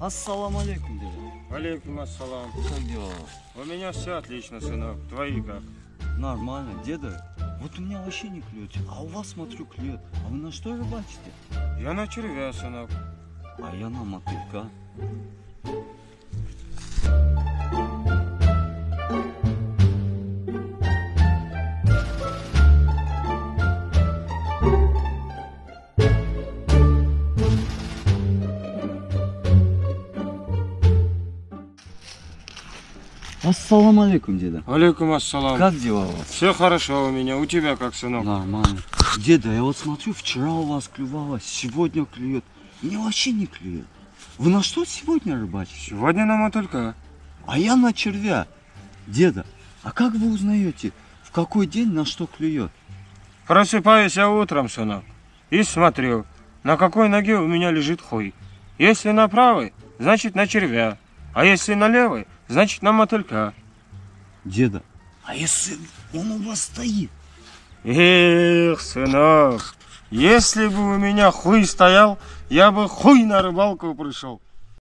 Ассаламу алейкум, дядя. Алейкум ассалам. Как дела? У меня все отлично, сынок. Твои как? Нормально, деда. Вот у меня вообще не клюет, а у вас, смотрю, клюет. А вы на что рыбачите? Я на червя, сынок. А я на мотылька. Ассаламу алейкум, деда. Алейкум ассалам. Как дела у вас? Все хорошо у меня. У тебя как, сынок? Нормально. Деда, я вот смотрю, вчера у вас клювало, сегодня клюет. Мне вообще не клюет. Вы на что сегодня рыбачите? Сегодня на мотылька. А я на червя. Деда, а как вы узнаете, в какой день на что клюет? Просыпаюсь я утром, сынок, и смотрю, на какой ноге у меня лежит хуй. Если на правой, значит на червя. А если на левой, значит на мотылька. Деда, а если он у вас стоит? Эх, сынок, если бы у меня хуй стоял, я бы хуй на рыбалку пришел.